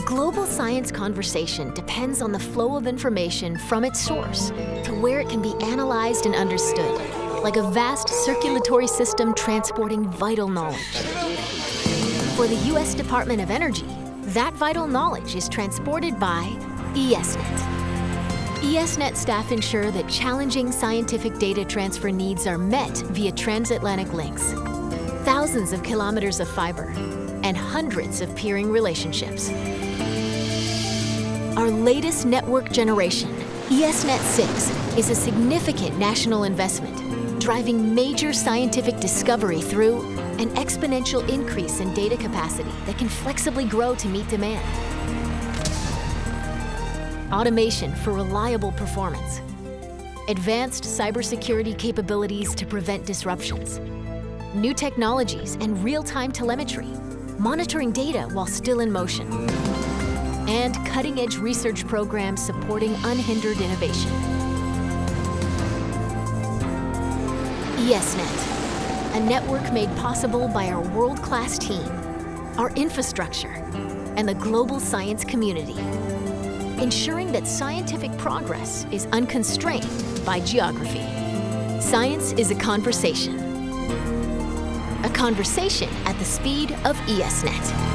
global science conversation depends on the flow of information from its source to where it can be analyzed and understood, like a vast circulatory system transporting vital knowledge. For the U.S. Department of Energy, that vital knowledge is transported by ESNet. ESNet staff ensure that challenging scientific data transfer needs are met via transatlantic links, thousands of kilometers of fiber, and hundreds of peering relationships. Our latest network generation, ESNet 6, is a significant national investment, driving major scientific discovery through an exponential increase in data capacity that can flexibly grow to meet demand. Automation for reliable performance. Advanced cybersecurity capabilities to prevent disruptions. New technologies and real-time telemetry monitoring data while still in motion, and cutting-edge research programs supporting unhindered innovation. ESNet, a network made possible by our world-class team, our infrastructure, and the global science community, ensuring that scientific progress is unconstrained by geography. Science is a conversation, a conversation at the speed of ESNet.